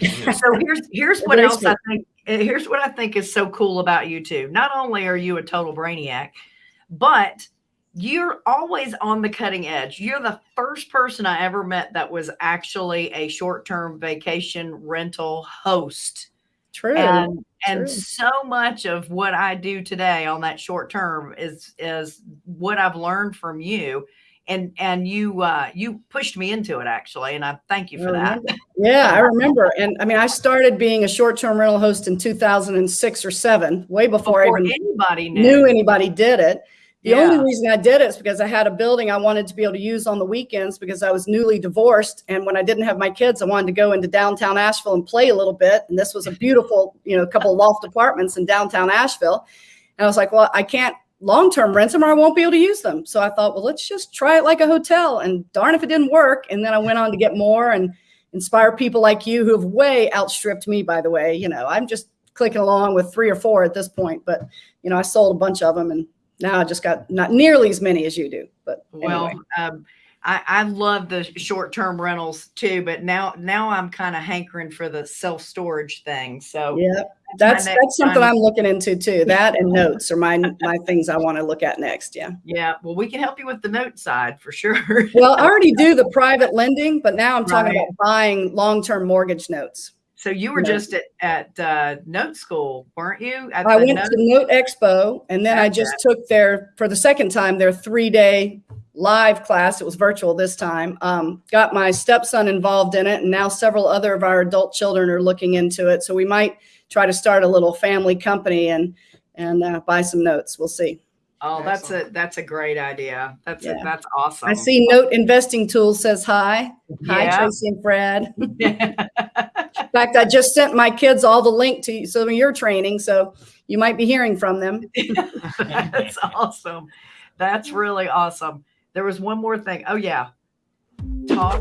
so here's here's what Very else I think eh, here's what I think is so cool about you too. Not only are you a total brainiac, but you're always on the cutting edge. You're the first person I ever met that was actually a short-term vacation rental host. True. And and true. so much of what I do today on that short term is is what I've learned from you. And and you uh you pushed me into it actually, and I thank you for that. Yeah, I remember. And I mean, I started being a short-term rental host in 2006 or seven, way before, Before anybody knew. knew anybody did it. The Yeah. only reason I did it is because I had a building I wanted to be able to use on the weekends because I was newly divorced. And when I didn't have my kids, I wanted to go into downtown Asheville and play a little bit. And this was a beautiful, you know, couple loft apartments in downtown Asheville. And I was like, well, I can't long term rent them or I won't be able to use them. So I thought, well, let's just try it like a hotel. And darn if it didn't work. And then I went on to get more and inspire people like you who have way outstripped me, by the way. You know, I'm just clicking along with three or four at this point, but you know, I sold a bunch of them and now I just got not nearly as many as you do. But Well, um, I, I love the short-term rentals too, but now now I'm kind of hankering for the self-storage thing. So yeah, that's that's something time- I'm looking into too. That and notes are my my things I want to look at next. Yeah. yeah. Well, we can help you with the note side for sure. Well, I already do the private lending, but now I'm talking Right. about buying long-term mortgage notes. So you were No. just at, at uh, note school, weren't you? At I went note- to Note Expo and then I just took their for the second time their three day live class. It was virtual this time. Um, got my stepson involved in it, and now several other of our adult children are looking into it. So we might try to start a little family company and and uh, buy some notes. We'll see. oh, that's a that's a great idea. That's a, that's awesome. I see Note Investing Tool says hi. Hi, Yeah. Tracy and Fred. In fact, I just sent my kids all the link to some of your training, so you might be hearing from them. that's awesome. That's really awesome. There was one more thing. Oh yeah. Talk